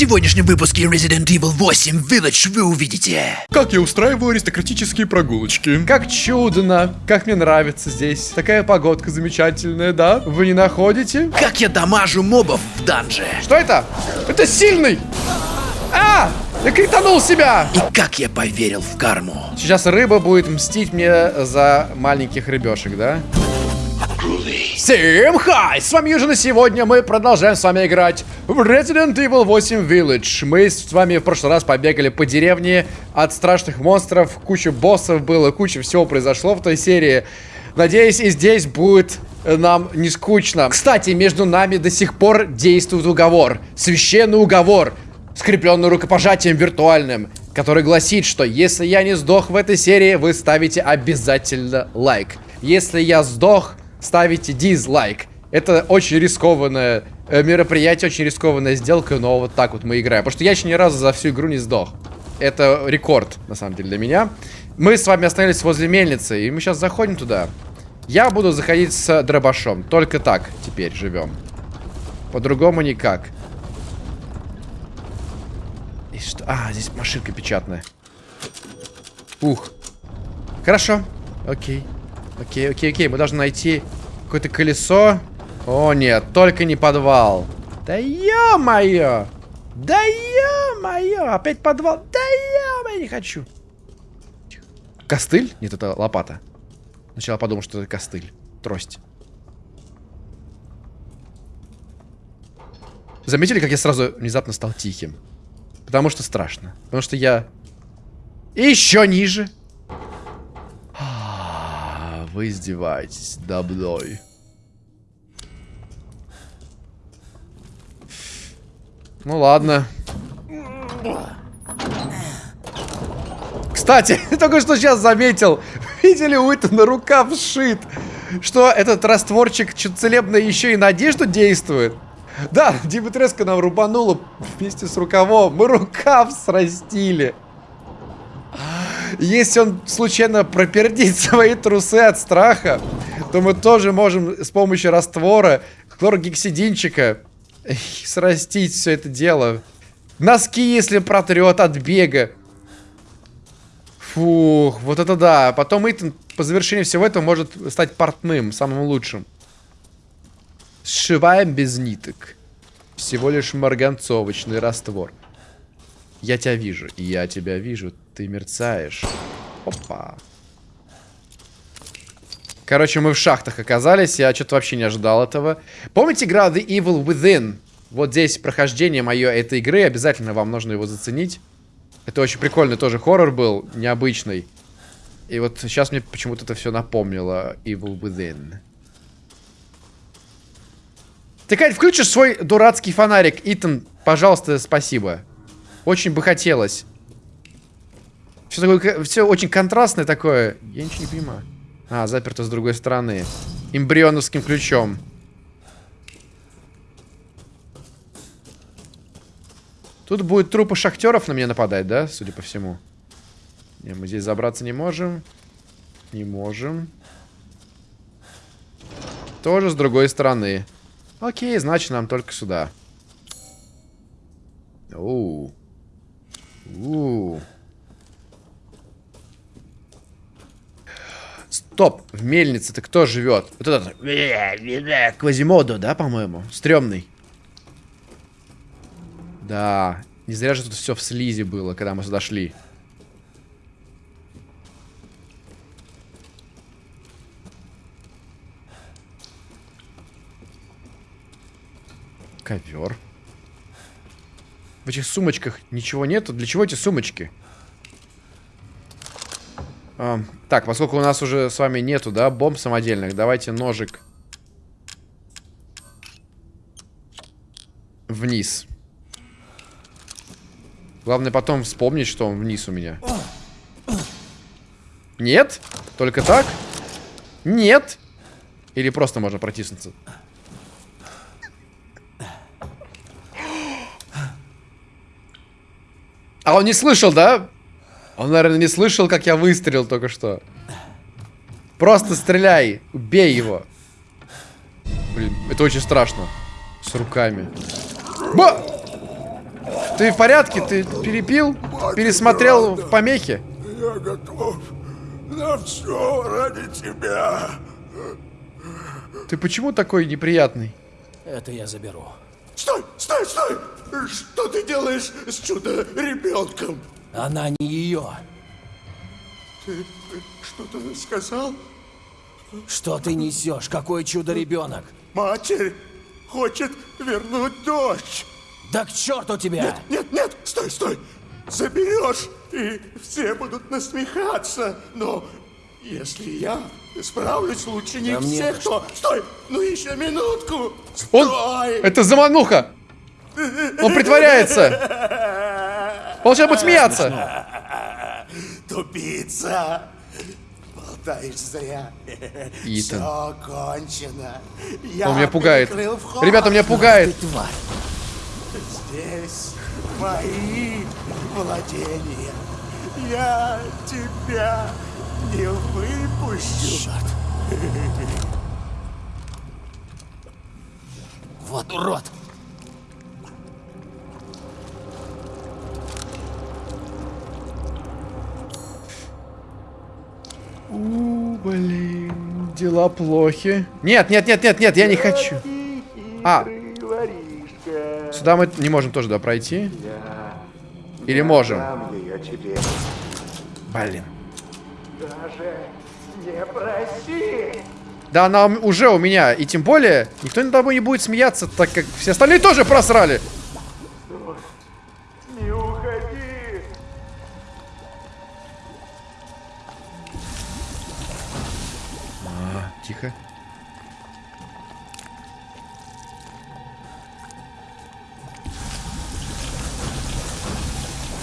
сегодняшнем выпуске Resident Evil 8 Village вы увидите. Как я устраиваю аристократические прогулочки. Как чудно, как мне нравится здесь. Такая погодка замечательная, да? Вы не находите? Как я дамажу мобов в данже. Что это? Это сильный! А! Я кританул себя! И как я поверил в карму. Сейчас рыба будет мстить мне за маленьких рыбешек, да? Всем хай! С вами Южин, и сегодня мы продолжаем с вами играть в Resident Evil 8 Village. Мы с вами в прошлый раз побегали по деревне от страшных монстров, куча боссов было, куча всего произошло в той серии. Надеюсь, и здесь будет нам не скучно. Кстати, между нами до сих пор действует уговор. Священный уговор скрепленный рукопожатием виртуальным, который гласит, что если я не сдох в этой серии, вы ставите обязательно лайк. Если я сдох, ставите дизлайк. Это очень рискованное э, мероприятие, очень рискованная сделка, но вот так вот мы играем. Потому что я еще ни разу за всю игру не сдох. Это рекорд, на самом деле, для меня. Мы с вами остановились возле мельницы, и мы сейчас заходим туда. Я буду заходить с дробашом. Только так теперь живем. По-другому никак. И что? А, здесь машинка печатная. Ух. Хорошо. Окей. Окей, окей, окей. Мы должны найти какое-то колесо. О, нет, только не подвал. Да ё-моё! Да ё-моё! Опять подвал. Да ё-моё, не хочу. Костыль? Нет, это лопата. Сначала подумал, что это костыль. Трость. Заметили, как я сразу внезапно стал тихим? Потому что страшно. Потому что я... еще ниже. Вы издеваетесь мной. Ну ладно. Кстати, только что сейчас заметил. Видели, у этого рука вшит. Что этот растворчик целебный еще и на одежду действует? Да, Димитреска нам рубанула вместе с рукавом. Мы рукав срастили. Если он случайно пропердит свои трусы от страха, то мы тоже можем с помощью раствора хлоргексидинчика срастить все это дело. Носки, если протрет от бега. Фух, вот это да. Потом Итан по завершении всего этого может стать портным, самым лучшим. Сшиваем без ниток. Всего лишь марганцовочный раствор. Я тебя вижу. Я тебя вижу. Ты мерцаешь. Опа. Короче, мы в шахтах оказались. Я что-то вообще не ожидал этого. Помните игра The Evil Within? Вот здесь прохождение мое этой игры. Обязательно вам нужно его заценить. Это очень прикольный тоже хоррор был. Необычный. И вот сейчас мне почему-то это все напомнило. Evil Within. Ты, Кать, включишь свой дурацкий фонарик? Итан, пожалуйста, спасибо. Очень бы хотелось. Все, такое, все очень контрастное такое. Я ничего не понимаю. А, заперто с другой стороны. Эмбрионовским ключом. Тут будет трупы шахтеров на меня нападать, да? Судя по всему. Не, мы здесь забраться не можем. Не можем. Тоже с другой стороны. Окей, значит, нам только сюда. Оу. Оу. Стоп, в мельнице-то кто живет? Вот этот Квазимодо, да, по-моему? Стремный. Да, не зря же тут все в слизи было, когда мы сюда шли. Ковер. В этих сумочках ничего нету. Для чего эти сумочки? Так, поскольку у нас уже с вами нету, да, бомб самодельных, давайте ножик вниз. Главное потом вспомнить, что он вниз у меня. Нет? Только так? Нет? Или просто можно протиснуться? А он не слышал, да? Он, наверное, не слышал, как я выстрелил только что. Просто стреляй. Убей его. Блин, это очень страшно. С руками. Ба! Ты в порядке? Ты перепил? Пересмотрел в помехи? Я готов на все ради тебя. Ты почему такой неприятный? Это я заберу. Стой, стой, стой! Что ты делаешь с чудо-ребенком? Она не ее. Ты что-то сказал? Что ты несешь? Какой чудо-ребенок? Матерь хочет вернуть дочь. Да к черту тебя! Нет, нет, стой, стой! Заберешь, и все будут насмехаться. Но если я справлюсь лучше них Да мне всех, то... Стой! Ну еще минутку! Он... Стой! Это замануха! Он притворяется! Сейчас будет смеяться! Тупица! Болтаешь зря. Итан. Все кончено. Я Он меня пугает. Ребята, меня пугает. Ты тварь. Здесь мои владения. Я тебя не выпущу. Черт. Вот урод. У, блин, дела плохи. Нет, нет, нет, нет, нет, я не хочу. А, сюда мы не можем тоже, да, пройти? Или можем? Блин. Да она уже у меня. И тем более, никто над тобой не будет смеяться, так как все остальные тоже просрали. Тихо.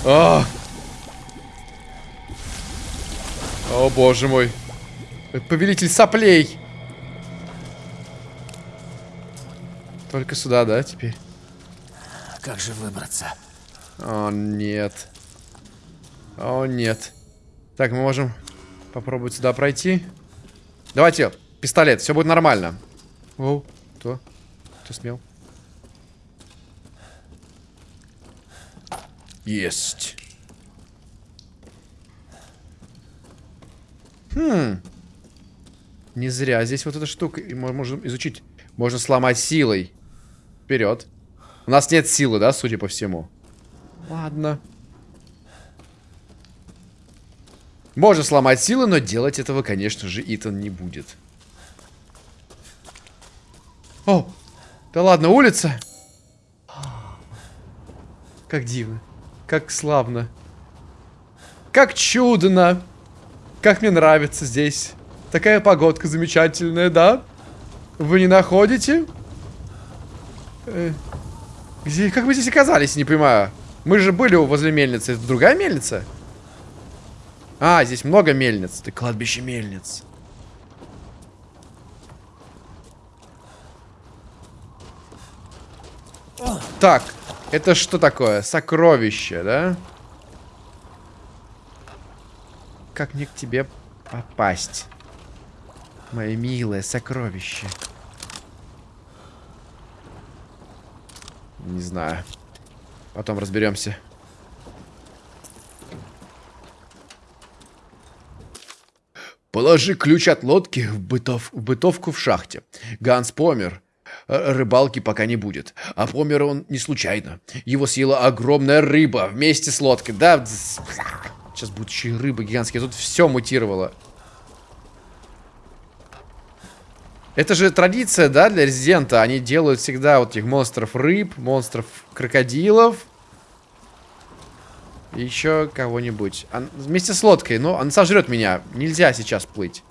А! О, боже мой. Повелитель соплей. Только сюда, да, теперь? Как же выбраться? О, нет. О, нет. Так, мы можем попробовать сюда пройти. Давайте, пистолет, все будет нормально. О, кто? Кто смел? Есть. Хм. Не зря здесь вот эта штука. И мо- можем изучить. Можно сломать силой. Вперед. У нас нет силы, да, судя по всему. Ладно. Можно сломать силы, но делать этого, конечно же, Итан не будет. О! Да ладно, улица! Как дивно. Как славно. Как чудно. Как мне нравится здесь. Такая погодка замечательная, да? Вы не находите? Э, где, как мы здесь оказались, не понимаю. Мы же были возле мельницы. Это другая мельница? А, здесь много мельниц. Ты кладбище мельниц. Так, это что такое? Сокровище, да? Как мне к тебе попасть? Мое милое сокровище. Не знаю. Потом разберемся. Положи ключ от лодки в, бытов, в бытовку в шахте. Ганс помер. Рыбалки пока не будет. А помер он не случайно. Его съела огромная рыба вместе с лодкой. Да, сейчас будут еще и рыбы гигантские. Тут все мутировало. Это же традиция, да, для Резидента. Они делают всегда вот этих монстров рыб, монстров крокодилов. Еще кого-нибудь. Он- Вместе с лодкой. Но он сожрет меня. Нельзя сейчас плыть.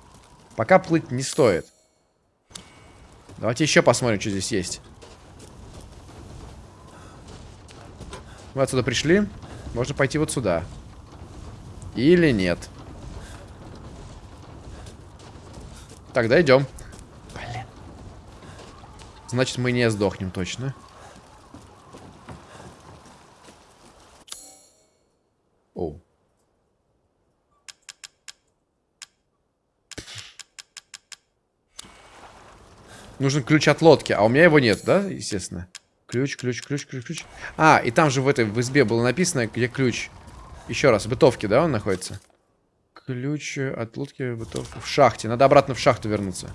Пока плыть не стоит. Давайте еще посмотрим, что здесь есть. Мы отсюда пришли. Можно пойти вот сюда. Или нет. Тогда идем. Блин. Значит, мы не сдохнем точно. Нужен ключ от лодки, а у меня его нет, да, естественно? Ключ, ключ, ключ, ключ, ключ. А, и там же в этой в избе было написано, где ключ. Еще раз, в бытовке, да, он находится? Ключ от лодки бытовки. В шахте. Надо обратно в шахту вернуться.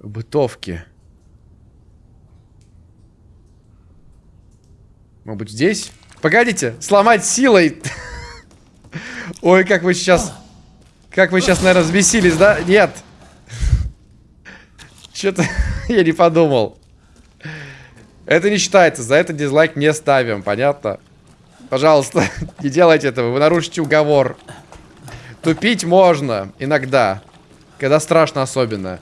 В Может быть, здесь? Погодите, сломать силой. Ой, как вы сейчас... Как вы сейчас, наверное, взбесились, да? Нет. Что-то я не подумал. Это не считается, за это дизлайк не ставим, понятно? Пожалуйста, не делайте этого, вы нарушите уговор. Тупить можно иногда, когда страшно особенно.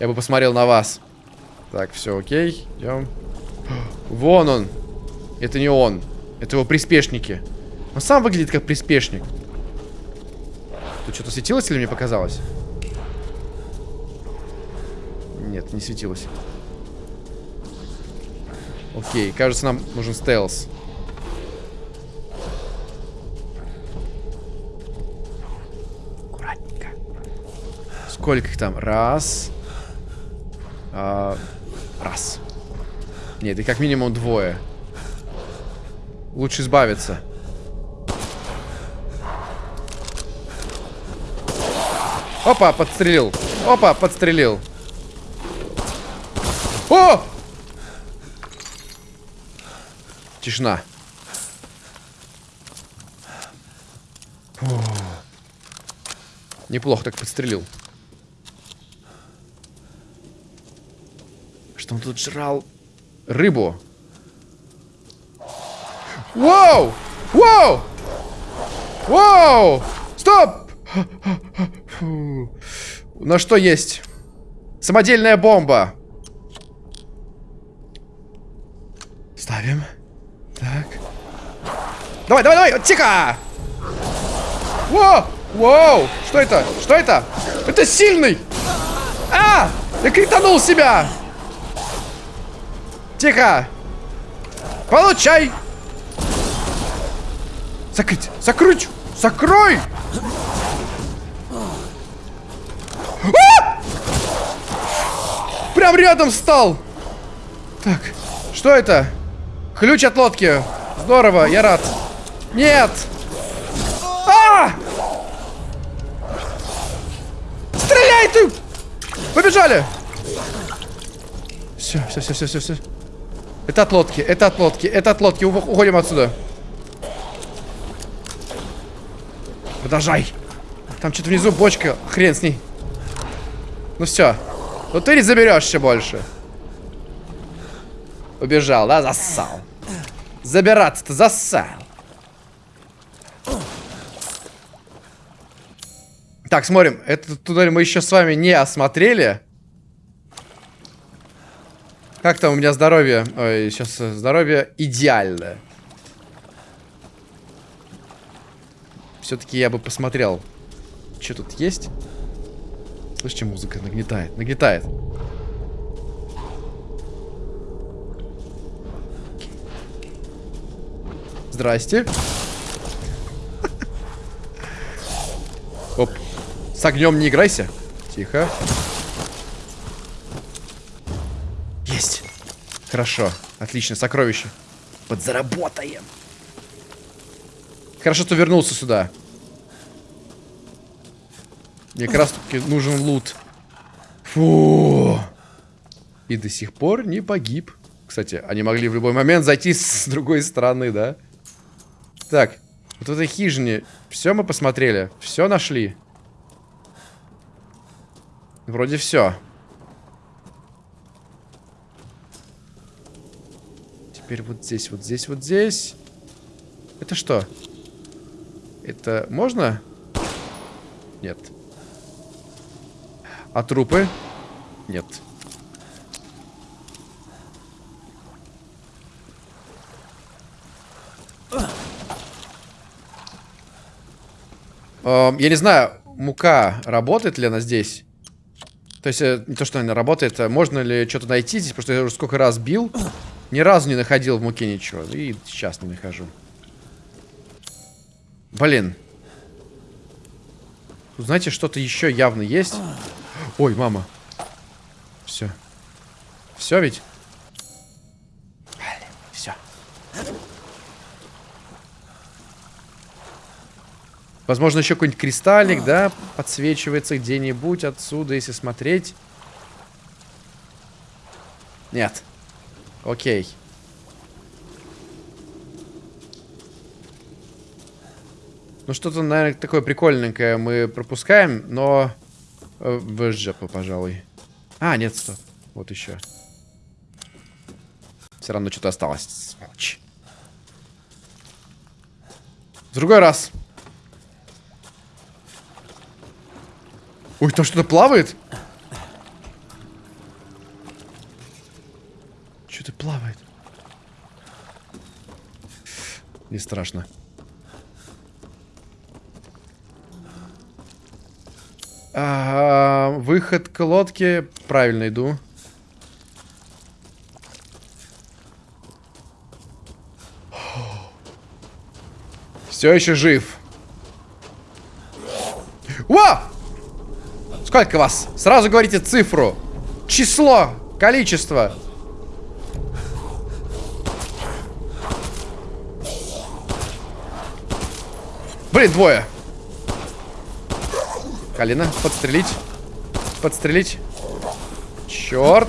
Я бы посмотрел на вас. Так, все, окей, идем. Вон он. Это не он. Это его приспешники. Он сам выглядит как приспешник. Тут что-то светилось или мне показалось? Нет, не светилось. Окей, кажется, нам нужен стелс. Аккуратненько. Сколько их там? Раз. А, раз. Нет, и как минимум двое. Лучше избавиться. Опа, подстрелил. Опа, подстрелил. О! Тишина. Фу. Неплохо так подстрелил. Что он тут жрал? Рыбу. Воу! Воу! Воу! Стоп! Фу. На что есть? Самодельная бомба. Ставим. Так. Давай, давай, давай! Тихо! Воу! Воу! Что это? Что это? Это сильный! А! Я кританул себя! Тихо! Получай! Закрыть! Закрыть! Закрой! Прям рядом встал! Так, что это? Ключ от лодки. Здорово, я рад. Нет! А! Стреляй ты! Побежали! Все, все, все, все, все, все. Это от лодки, это от лодки, это от лодки. Уходим отсюда. Продолжай. Там что-то внизу бочка. Хрен с ней. Ну все. Ну ты не заберешься больше. Убежал, да? Зассал. Забираться-то зассал. Так, смотрим. Этот туннель мы еще с вами не осмотрели. Как там у меня здоровье? Ой, сейчас здоровье идеальное. Все-таки я бы посмотрел, что тут есть. Слышите, музыка нагнетает, нагнетает. Здрасте. Оп. С огнем не играйся. Тихо. Есть. Хорошо. Отлично, сокровище. Подзаработаем. Хорошо, что вернулся сюда. Мне как раз таки нужен лут. Фу. И до сих пор не погиб. Кстати, они могли в любой момент зайти с другой стороны, да? Так, вот в этой хижине все мы посмотрели. Все нашли. Вроде все. Теперь вот здесь, вот здесь, вот здесь. Это что? Это можно? Нет. А трупы? Нет. Эм, я не знаю, мука работает ли она здесь? То есть, э, не то, что она работает, а можно ли что-то найти здесь? Потому что я уже сколько раз бил, ни разу не находил в муке ничего. И сейчас не нахожу. Блин. Знаете, что-то еще явно есть. Ой, мама. Все. Все ведь? Все. Возможно, еще какой-нибудь кристаллик, да, подсвечивается где-нибудь отсюда, если смотреть. Нет. Окей. Ну, что-то, наверное, такое прикольненькое мы пропускаем, но... э, В жопу, пожалуй. А, нет, стоп. Вот еще. Все равно что-то осталось. Сволочь. В другой раз. Ой, там что-то плавает? Что-то плавает. Не страшно. А, выход к лодке. Правильно иду. Все еще жив. Во! Сколько вас? Сразу говорите цифру. Число. Количество. Блин, двое. Калина, подстрелить. Подстрелить. Черт.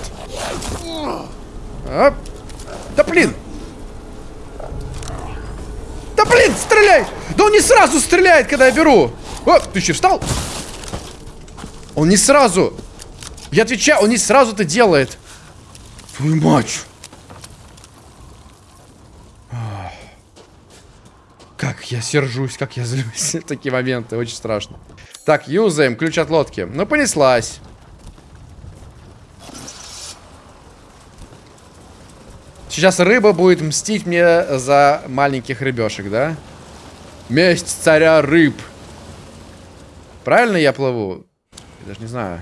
А. Да блин. Да блин, стреляй. Да он не сразу стреляет, когда я беру. О, ты еще встал? Он не сразу. Я отвечаю, он не сразу это делает. Твою мать. Как я сержусь, как я злюсь. Такие моменты, очень страшно. Так, юзаем ключ от лодки. Ну, понеслась. Сейчас рыба будет мстить мне за маленьких рыбешек, да? Месть царя рыб. Правильно я плыву? Я даже не знаю.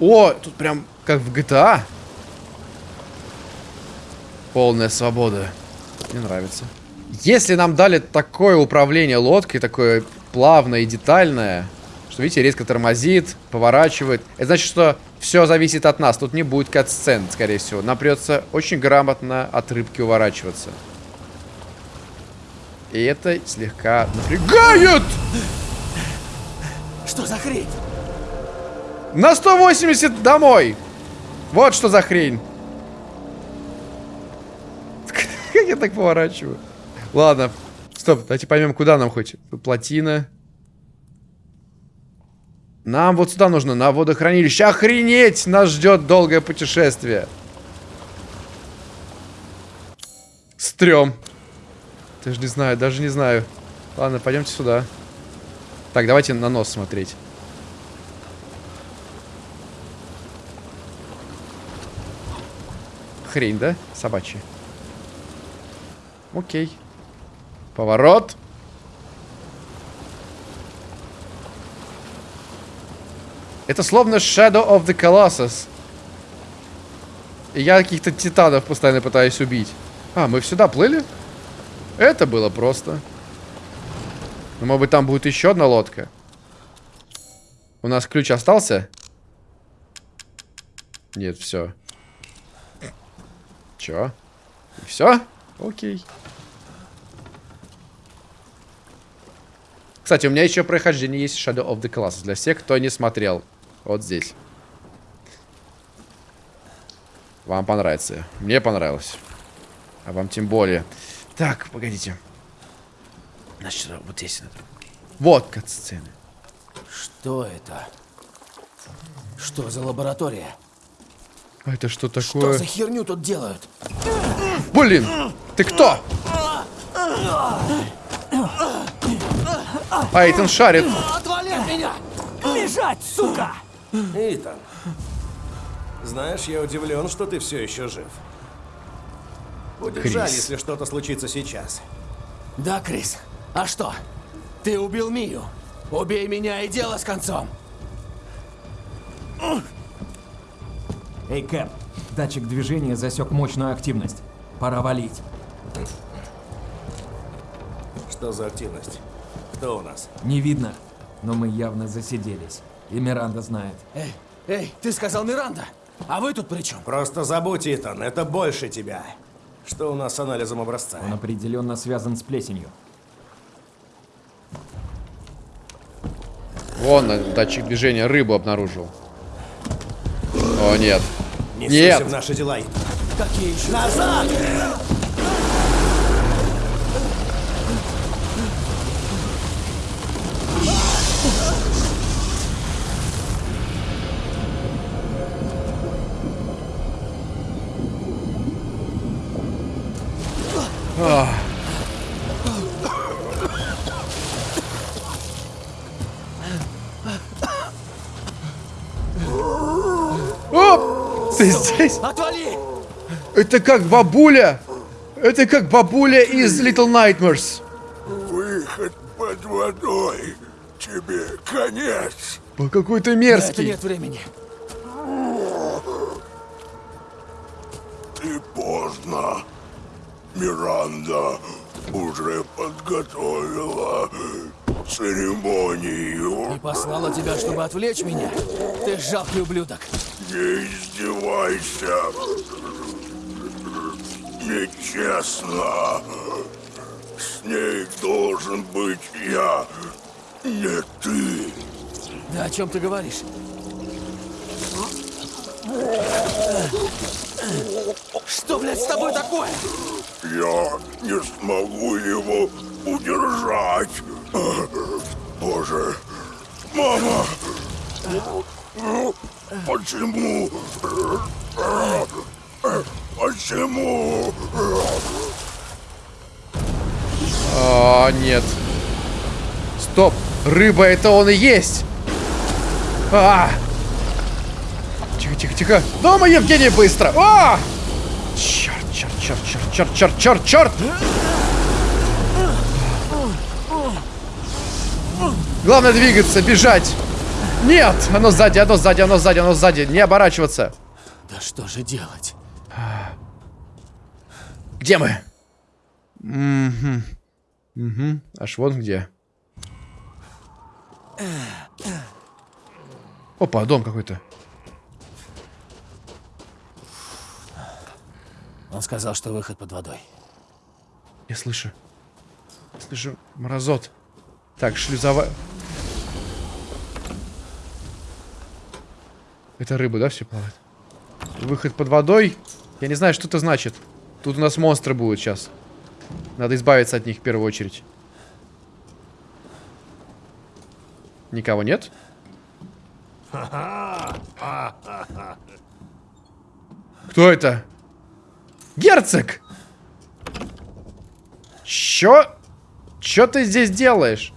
О, тут прям как в GTA. Полная свобода. Мне нравится. Если нам дали такое управление лодкой, такое плавное и детальное, что, видите, резко тормозит, поворачивает, это значит, что все зависит от нас. Тут не будет кат-сцен, скорее всего. Нам придется очень грамотно от рыбки уворачиваться. И это слегка напрягает! Что за хрень? На 180 домой! Вот что за хрень. Как я так поворачиваю? Ладно. Стоп, давайте поймем, куда нам хоть. Плотина. Нам вот сюда нужно, на водохранилище. Охренеть! Нас ждет долгое путешествие. Стрём. Даже не знаю, даже не знаю. Ладно, пойдемте сюда. Так, давайте на нос смотреть. Хрень, да? Собачья. Окей. Поворот. Это словно Shadow of the Colossus. И я каких-то титанов постоянно пытаюсь убить. А, мы сюда плыли? Это было просто. Ну, может быть, там будет еще одна лодка. У нас ключ остался? Нет, все. Чё? Все? Окей. Кстати, у меня еще прохождение есть Shadow of the Colossus. Для всех, кто не смотрел. Вот здесь. Вам понравится. Мне понравилось. А вам тем более. Так, погодите. Значит, вот здесь надо. Вот кат-сцены. Что это? Что за лаборатория? А это что Что такое? за херню тут делают? Блин! Ты кто? А, Эйтан шарит. Отвали от меня! Бежать, сука! Итан, знаешь, я удивлен, что ты все еще жив. Будет Крис. жаль, если что-то случится сейчас. Да, Крис. А что? Ты убил Мию. Убей меня и дело с концом. Эй, Кэп, датчик движения засек мощную активность. Пора валить. Что за активность? Кто у нас? Не видно, но мы явно засиделись. И Миранда знает. Эй, эй, ты сказал Миранда. А вы тут при чем? Просто забудь, Итан, это больше тебя. Что у нас с анализом образца? Он определенно связан с плесенью. Вон датчик движения рыбу обнаружил. О, нет. Не Нет. в наши дела, Итан. Какие еще? Назад! Ты здесь? Отвали! Это как бабуля! Это как бабуля из Little Nightmares. Выход под водой. Тебе конец. По какой-то На это мерзкий. нет времени. Ты поздно. Миранда уже подготовила церемонию. И послала тебя, чтобы отвлечь меня? Ты жалкий ублюдок. Не издевайся. Нечестно. С ней должен быть я, не ты. Да о чем ты говоришь? Что, блядь, с тобой такое? Я не смогу его удержать. Боже, мама, почему? Почему? А, нет. Стоп. Рыба это он и есть. А! Тихо, тихо, тихо. Дома, Евгений, быстро. А! Черт, черт, черт, черт, черт, черт, черт, черт. Главное двигаться, бежать. Нет, оно сзади, оно сзади, оно сзади, оно сзади. Не оборачиваться. Да что же делать? Где мы? Угу. Угу. Аж вон где. Опа, дом какой-то. Он сказал, что выход под водой. Я слышу. Слышу морозот. Так, шлюзовая... Это рыба, да, все плавает? Выход под водой? Я не знаю, что это значит. Тут у нас монстры будут сейчас. Надо избавиться от них в первую очередь. Никого нет? Кто это? Герцог! Чё? Чё ты здесь делаешь?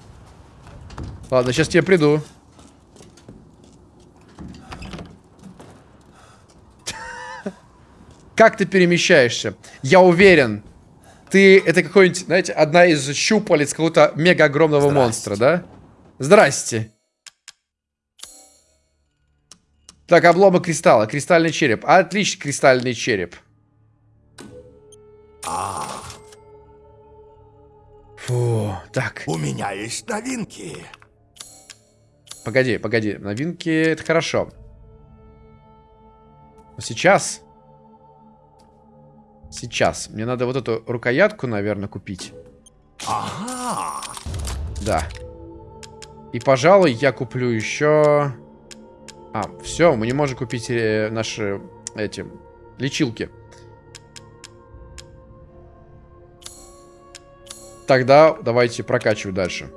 Ладно, сейчас тебе приду. Как ты перемещаешься? Я уверен, ты... Это какой-нибудь, знаете, одна из щупалец какого-то мега огромного монстра, да? Здрасте. Так, обломок кристалла. Кристальный череп. Отлично, кристальный череп. Фу, так. У меня есть новинки. Погоди, погоди. Новинки это хорошо. Но сейчас... Сейчас. Мне надо вот эту рукоятку, наверное, купить. Ага. Да. И, пожалуй, я куплю еще... А, все, мы не можем купить э, наши эти лечилки. Тогда давайте прокачивать дальше.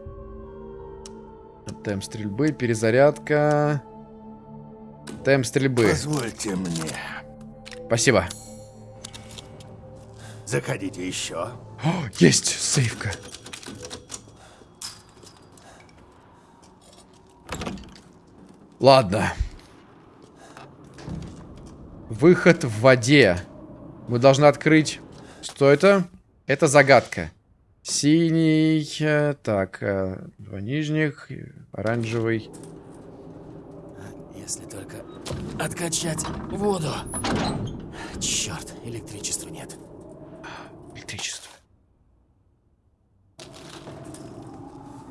Темп стрельбы, перезарядка. Темп стрельбы. Позвольте мне. Спасибо. Заходите еще. О, есть сейфка. Ладно. Выход в воде. Мы должны открыть... Что это? Это загадка. Синий... э, Так, э, два нижних, оранжевый. Если только откачать воду. Черт, электричества нет. Электричество.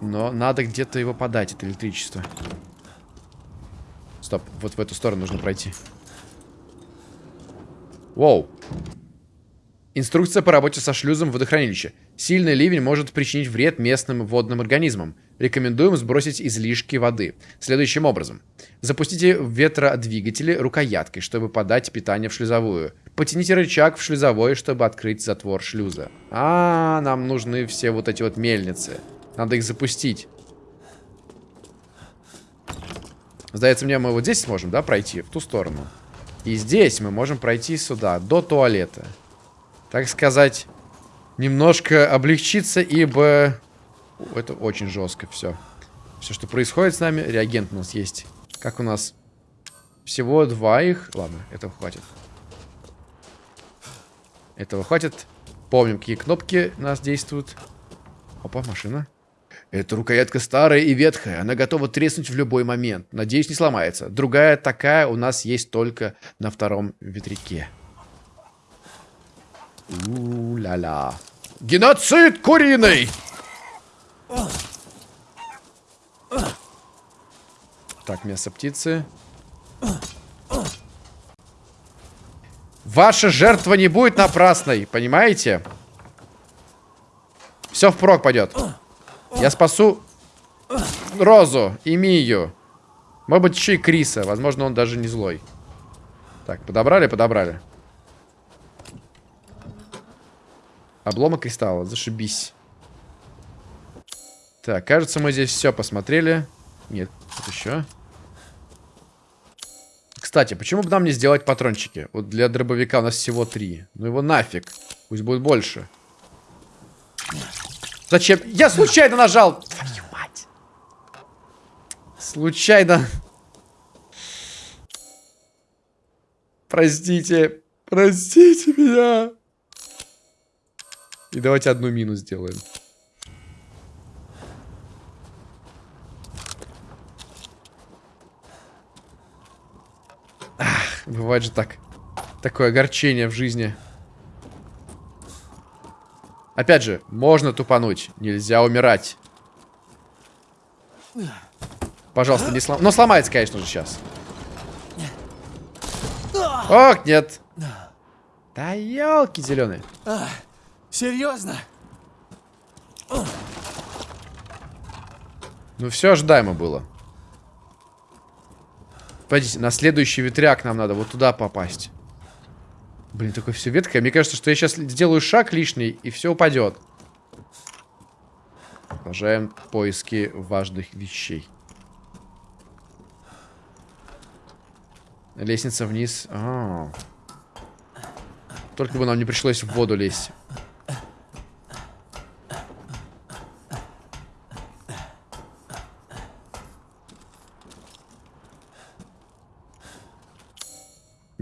Но надо где-то его подать, это электричество. Стоп, вот в эту сторону нужно пройти. Воу. Инструкция по работе со шлюзом в водохранилище. Сильный ливень может причинить вред местным водным организмам. Рекомендуем сбросить излишки воды. Следующим образом. Запустите ветродвигатели рукояткой, чтобы подать питание в шлюзовую. Потяните рычаг в шлюзовой, чтобы открыть затвор шлюза. А, нам нужны все вот эти вот мельницы. Надо их запустить. Сдается мне, мы вот здесь сможем, да, пройти? В ту сторону. И здесь мы можем пройти сюда, до туалета. Так сказать, немножко облегчиться, ибо... Это очень жестко все. Все, что происходит с нами, реагент у нас есть. Как у нас? Всего два их. Ладно, этого хватит. Этого хватит. Помним, какие кнопки у нас действуют. Опа, машина. Эта рукоятка старая и ветхая. Она готова треснуть в любой момент. Надеюсь, не сломается. Другая такая у нас есть только на втором ветряке. У-ля-ля. Геноцид куриный! Так, мясо птицы. Ваша жертва не будет напрасной, понимаете? Все впрок пойдет. Я спасу Розу и Мию. Может быть, еще и Криса. Возможно, он даже не злой. Так, подобрали, подобрали. Обломок кристалла, зашибись. Так, кажется, мы здесь все посмотрели. Нет, тут еще. Кстати, почему бы нам не сделать патрончики? Вот для дробовика у нас всего три. Ну его нафиг. Пусть будет больше. Зачем? Я случайно нажал! Твою мать! Случайно. Простите. Простите меня. И давайте одну мину сделаем. Ах, бывает же так. Такое огорчение в жизни. Опять же, можно тупануть. Нельзя умирать. Пожалуйста, не слом... Но сломается, конечно же, сейчас. Ох, нет. Да елки зеленые. Серьезно? Ну все ожидаемо было. Погодите, на следующий ветряк нам надо вот туда попасть. Блин, такое все веткое. Мне кажется, что я сейчас сделаю шаг лишний, и все упадет. Продолжаем поиски важных вещей. Лестница вниз. А -а -а. Только бы нам не пришлось в воду лезть.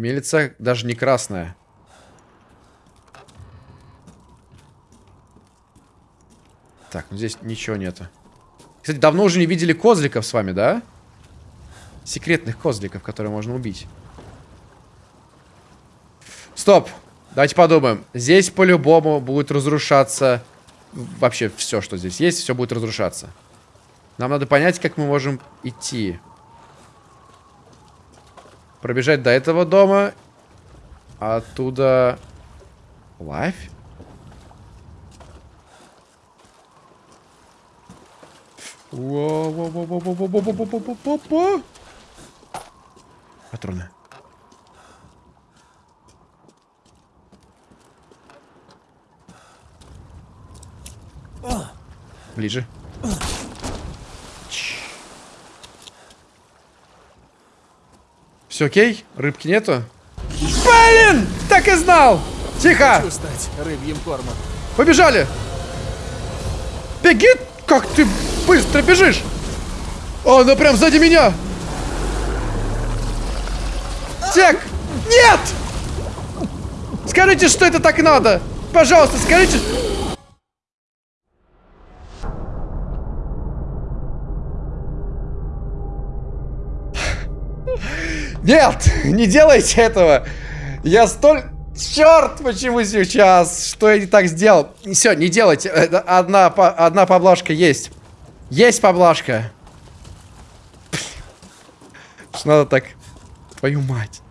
Мелица даже не красная. Так, ну здесь ничего нету. Кстати, давно уже не видели козликов с вами, да? Секретных козликов, которые можно убить. Стоп! Давайте подумаем. Здесь по-любому будет разрушаться... Вообще все, что здесь есть, все будет разрушаться. Нам надо понять, как мы можем идти. Пробежать до этого дома. Оттуда... Лайф? Патроны. Ближе. Все окей? Рыбки нету? Блин! Так и знал! Тихо! Хочу стать рыбьим кормом. Побежали! Беги! Как ты быстро бежишь! О, она прям сзади меня! Тек! Нет! Скажите, что это так надо! Пожалуйста, скажите... Нет! Не делайте этого! Я столь... Черт, почему сейчас? Что я не так сделал? Все, не делайте. Это Одна, одна поблажка есть. Есть поблажка. Что надо так... Твою мать.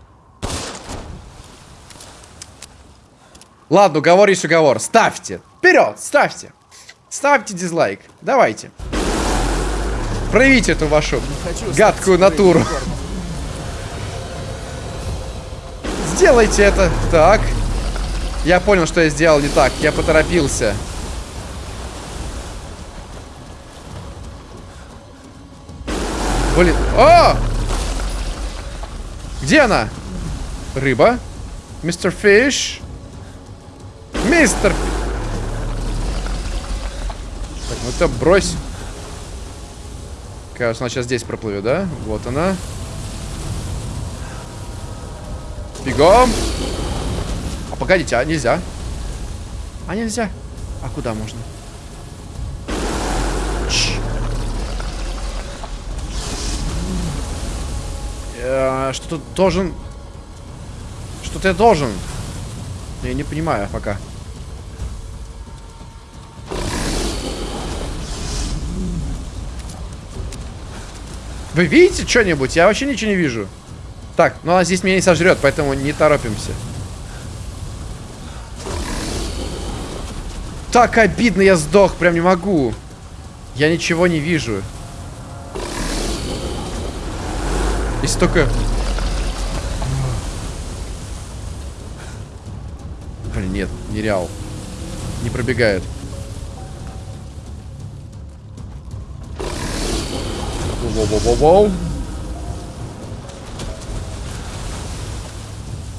Ладно, уговор есть уговор. Ставьте. Вперед, ставьте. Ставьте дизлайк. Давайте. Проявите эту вашу гадкую натуру. Сделайте это. Так. Я понял, что я сделал не так. Я поторопился. Блин. О! Где она? Рыба. Мистер Фиш. Мистер... Так, ну это брось. Кажется, она сейчас здесь проплывет, да? Вот она. Бегом! А погодите, а нельзя? А нельзя? А куда можно? Ч. Э, Что-то должен... Что-то я должен. Я не понимаю пока. Вы видите что-нибудь? Я вообще ничего не вижу. Так, ну она здесь меня не сожрет, поэтому не торопимся. Так обидно, я сдох, прям не могу. Я ничего не вижу. Если только... Блин, нет, нереал. Не пробегает. Воу-воу-воу-воу.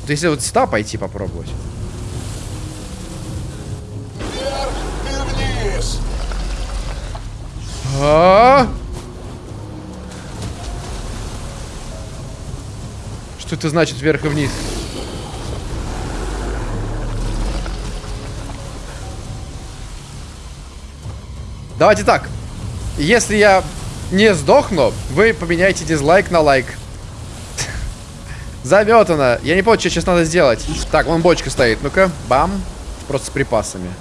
Вот если вот сюда пойти попробовать. И вниз. А? Что это значит вверх и вниз? Давайте так. Если я не сдохну, вы поменяете дизлайк на лайк. Заметано. Я не понял, что сейчас надо сделать. Так, вон бочка стоит. Ну-ка, бам. Просто с припасами.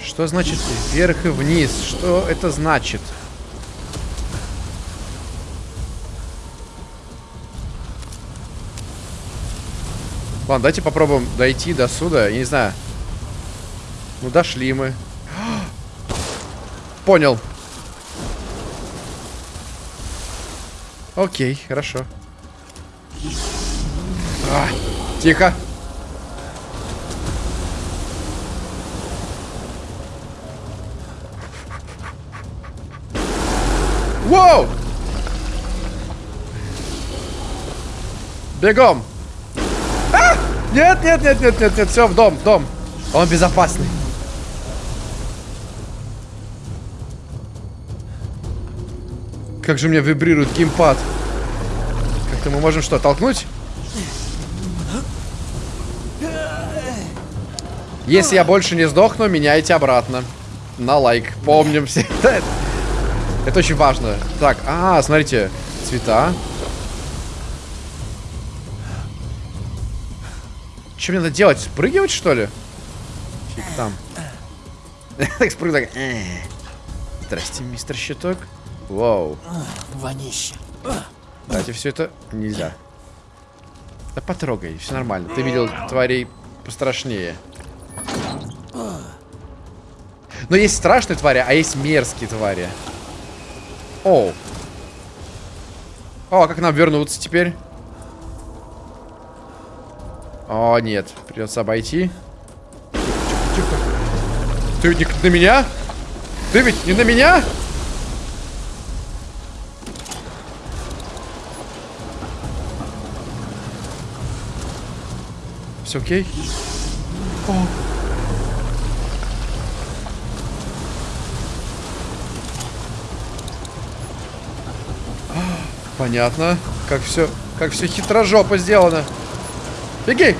Что значит вверх и вниз? Что это значит? Ладно, давайте попробуем дойти до сюда. Я не знаю. Ну, дошли мы. Понял. Окей, хорошо. А, тихо. Воу! Бегом! А! Нет, нет, нет, нет, нет, нет, все, в дом, в дом. Он безопасный. Как же мне вибрирует геймпад. Как-то мы можем что, толкнуть? Если я больше не сдохну, меняйте обратно. На лайк. Помним все. Это очень важно. Так, а, смотрите. Цвета. Что мне надо делать? Спрыгивать, что ли? Фиг там. Так спрыгну так. Э. Здрасте, мистер Щиток. Вау. Вонище. Давайте все это нельзя. Да потрогай, все нормально. Ты видел тварей пострашнее. Но есть страшные твари, а есть мерзкие твари. О. О, а как нам вернуться теперь? О, нет. Придется обойти. Тихо, тихо. Ты ведь не на меня? Ты ведь не на меня? Все окей? О. Понятно. Как все, как все хитрожопо сделано. Беги!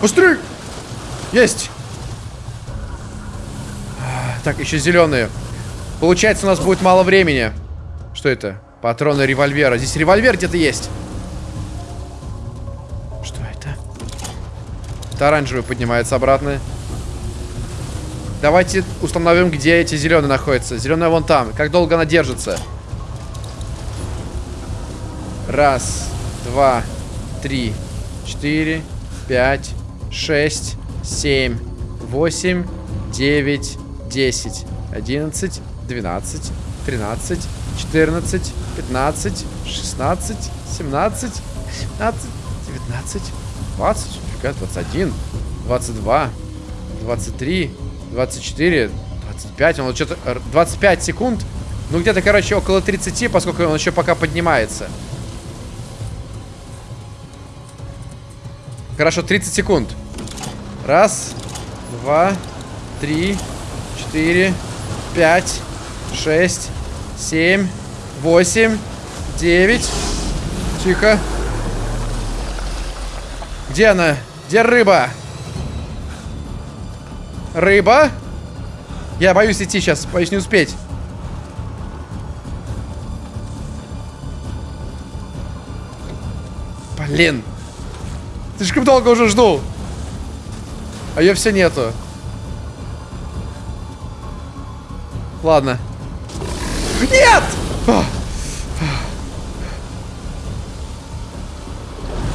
Быстрей! Есть! Так, еще зеленые. Получается, у нас будет мало времени. Что это? Патроны револьвера. Здесь револьвер где-то есть. Оранжевый поднимается обратно. Давайте установим, где эти зеленые находятся. Зеленая вон там. Как долго она держится? Раз, два, три, четыре, пять, шесть, семь, восемь, девять, десять, одиннадцать, двенадцать, тринадцать, четырнадцать, пятнадцать, шестнадцать, семнадцать, семнадцать, девятнадцать, двадцать, фига, двадцать один, двадцать два, двадцать три, двадцать четыре, двадцать пять, он вот что-то, р- 25 секунд, ну где-то, короче, около 30, поскольку он еще пока поднимается. Хорошо, 30 секунд. Раз, два, три, четыре, пять, шесть, семь, восемь, девять. Тихо. Где она? Где рыба? Рыба? Я боюсь идти сейчас, боюсь не успеть. Блин. Слишком долго уже жду. А ее все нету. Ладно. Нет!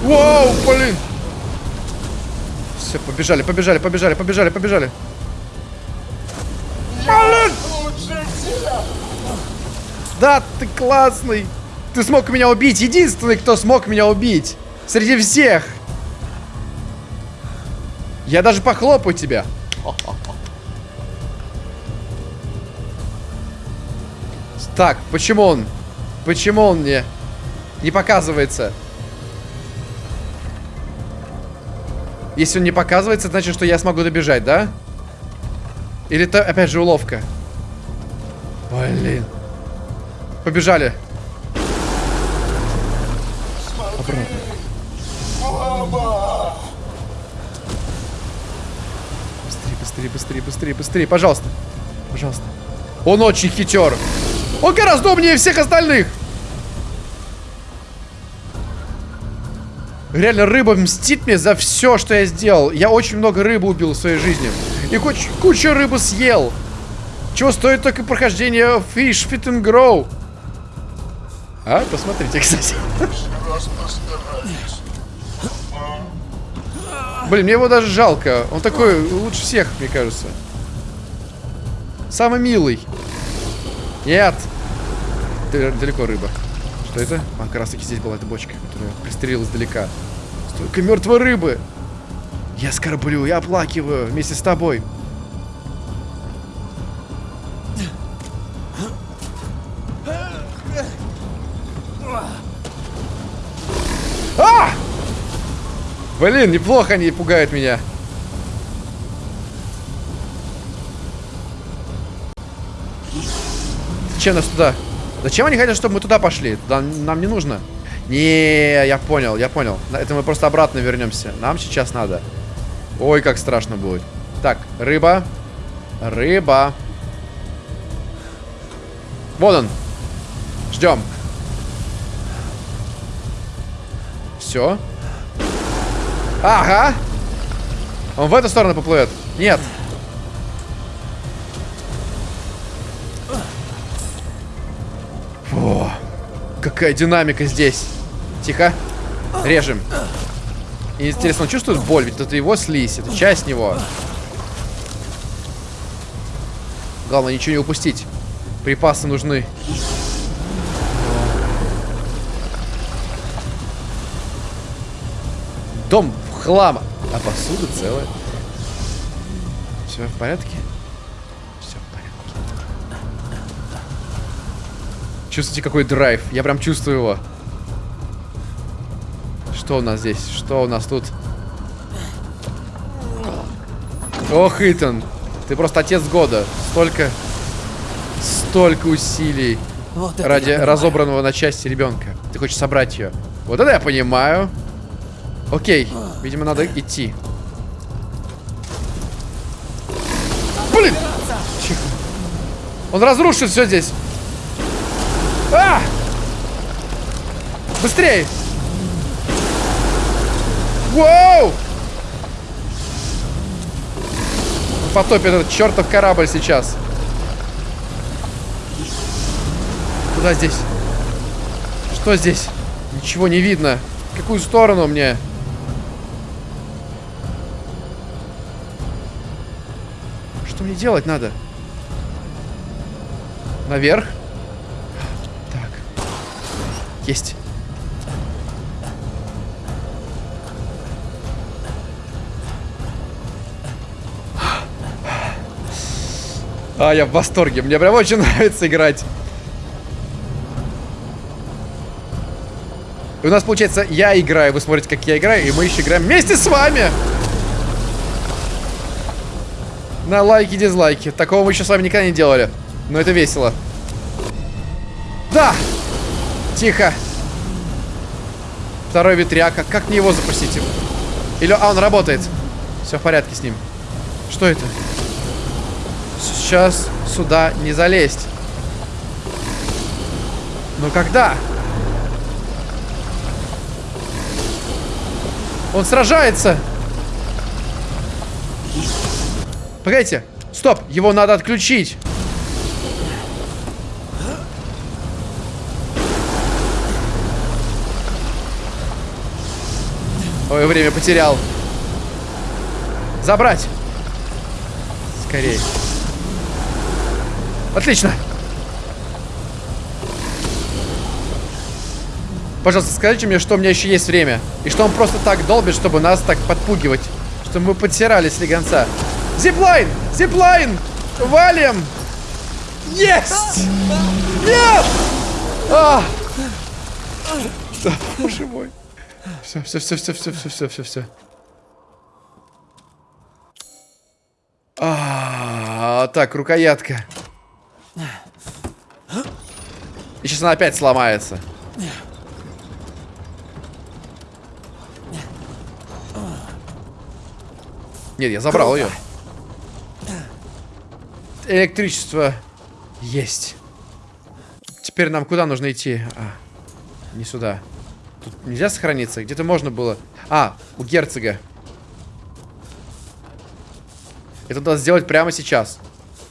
Вау, блин! Все, побежали, побежали, побежали, побежали, побежали. Да, ты классный. Ты смог меня убить. Единственный, кто смог меня убить. Среди всех. Я даже похлопаю тебя. Так, почему он? Почему он мне не показывается? Если он не показывается, значит, что я смогу добежать, да? Или это опять же уловка? Блин. Побежали. Быстрее, быстрее, быстрее, быстрее, быстрее, пожалуйста. Пожалуйста. Он очень хитер. Он гораздо умнее всех остальных. Реально, рыба мстит мне за все, что я сделал. Я очень много рыбы убил в своей жизни. И куч кучу рыбы съел. Чего стоит только прохождение Fish Fit and Grow. А, посмотрите, кстати. Блин, мне его даже жалко. Он такой лучше всех, мне кажется. Самый милый. Нет. Далеко рыба. Что это? А, как раз таки здесь была эта бочка, которую я пристрелил издалека. Столько мертвой рыбы. Я скорблю, я оплакиваю вместе с тобой. А! Блин, неплохо они пугают меня. Зачем нас туда? Зачем они хотят, чтобы мы туда пошли? Туда нам не нужно. Не, я понял, я понял. Это мы просто обратно вернемся. Нам сейчас надо. Ой, как страшно будет. Так, рыба. Рыба. Вот он. Ждем. Все. Ага. Он в эту сторону поплывет. Нет. Какая динамика здесь. Тихо. Режем. Интересно, он чувствует боль? Ведь это его слизь, это часть него. Главное, ничего не упустить. Припасы нужны. Дом в хлам. А посуда целая. Все в порядке? Чувствуете, какой драйв? Я прям чувствую его. Что у нас здесь? Что у нас тут? Ох, Итан. Ты просто отец года. Столько... Столько усилий Вот ради разобранного на части ребенка. Ты хочешь собрать ее. Вот это я понимаю. Окей, видимо, надо идти. Блин! Он разрушит все здесь. А! Быстрее! Воу! потопит этот чертов корабль сейчас. Куда здесь? Что здесь? Ничего не видно. В какую сторону мне? Что мне делать надо? Наверх? Так. Есть. А, я в восторге. Мне прям очень нравится играть. И у нас, получается, я играю, вы смотрите, как я играю, и мы еще играем вместе с вами. На лайки, дизлайки. Такого мы еще с вами никогда не делали. Но это весело. Да! Тихо. Второй ветряка. Как мне его запустить? Или... А, он работает. Все в порядке с ним. Что это? Сейчас сюда не залезть. Но когда? Он сражается. Погодите. Стоп. Его надо отключить. Ой, время потерял. Забрать. Скорее. Отлично. Пожалуйста, скажите мне, что у меня еще есть время. И что он просто так долбит, чтобы нас так подпугивать. Чтобы мы подсирали слегонца. Зиплайн! Зиплайн! Валим! Есть! Нет! А! Боже мой. Все, все, все, все, все, все, все, все, все. А, так, рукоятка. И сейчас она опять сломается. Нет, я забрал ее. Электричество есть. Теперь нам куда нужно идти? А, не сюда. Тут нельзя сохраниться? Где-то можно было. А, у герцога. Это надо сделать прямо сейчас.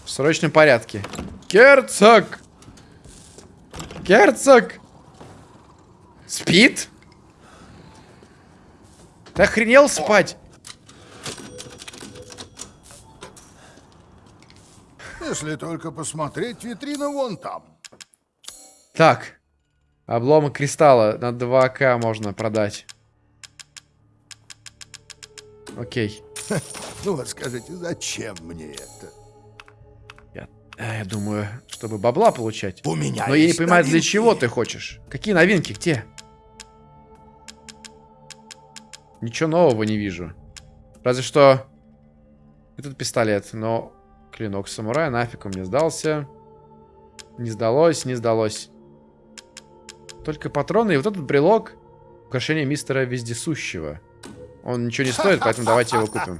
В срочном порядке. Герцог! Герцог! Спит? Ты охренел спать? Если только посмотреть, витрина вон там. Так. Обломок кристалла на 2К можно продать. Окей. Ну вот скажите, зачем мне это? Я, э, я думаю, чтобы бабла получать. У меня Но я не понимаю, для новинки. чего ты хочешь. Какие новинки? Где? Ничего нового не вижу. Разве что этот пистолет. Но клинок самурая нафиг он мне сдался. Не сдалось, не сдалось. Только патроны и вот этот брелок. Украшение мистера Вездесущего. Он ничего не стоит, поэтому давайте его купим.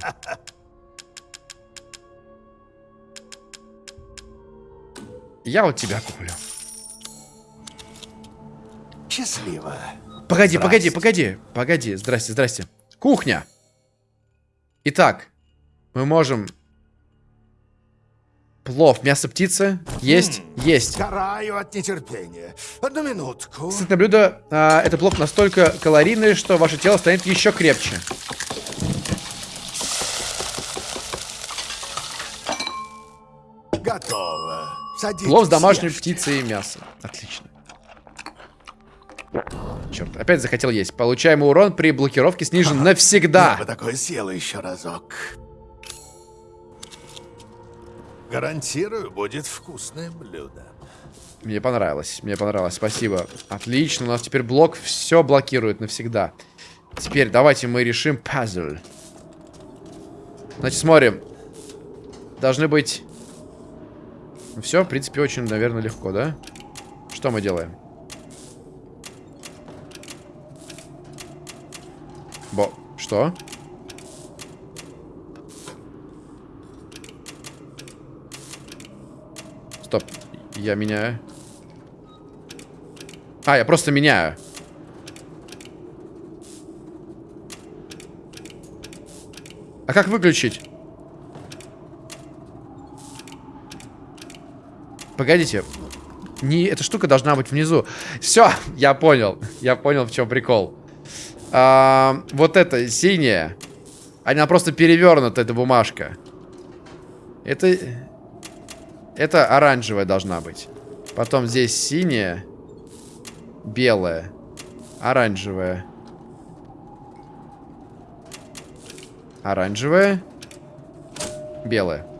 Я вот тебя куплю. Счастливо. Погоди, погоди, Здрасте. погоди. Погоди, здрасте, здрасте. Кухня. Итак, мы можем... Плов, мясо птицы. Есть, есть. Сгораю от нетерпения. Одну минутку. Сытное блюдо. а, это плов настолько калорийный, что ваше тело станет еще крепче. Готово. Садитесь. Плов с домашней ешьте. птицей и мясом. Отлично. Черт, опять захотел есть. Получаемый урон при блокировке снижен Я навсегда. бы такое съела еще разок. Гарантирую, будет вкусное блюдо. Мне понравилось, мне понравилось, спасибо. Отлично, у нас теперь блок все блокирует навсегда. Теперь давайте мы решим пазл. Значит, смотрим. Должны быть... Все, в принципе, очень, наверное, легко, да? Что мы делаем? Бо... Что? Стоп. Я меняю. А, я просто меняю. А как выключить? Погодите. Не, эта штука должна быть внизу. Все, я понял. Я понял, в чем прикол. А, вот это синяя. Она просто перевернута, эта бумажка. Это... Это оранжевая должна быть. Потом здесь синяя. Белая. Оранжевая. Оранжевая. Белая.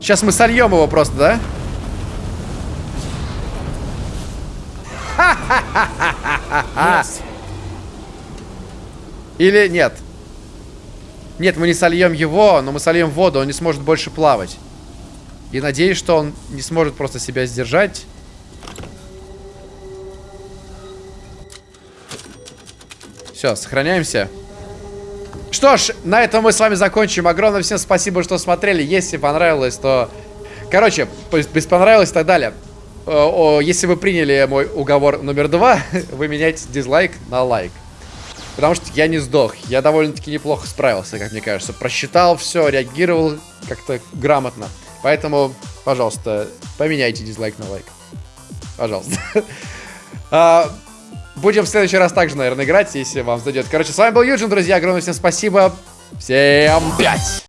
Сейчас мы сольем его просто, да? Или нет? Нет, мы не сольем его, но мы сольем воду, он не сможет больше плавать. И надеюсь, что он не сможет просто себя сдержать. Все, сохраняемся. Что ж, на этом мы с вами закончим. Огромное всем спасибо, что смотрели. Если понравилось, то... Короче, без понравилось и так далее. Если вы приняли мой уговор номер два, вы меняете дизлайк на лайк. Потому что я не сдох. Я довольно-таки неплохо справился, как мне кажется. Просчитал все, реагировал как-то грамотно. Поэтому, пожалуйста, поменяйте дизлайк на лайк. Пожалуйста. Будем в следующий раз также, наверное, играть, если вам зайдет. Короче, с вами был Юджин, друзья. Огромное всем спасибо. Всем пять!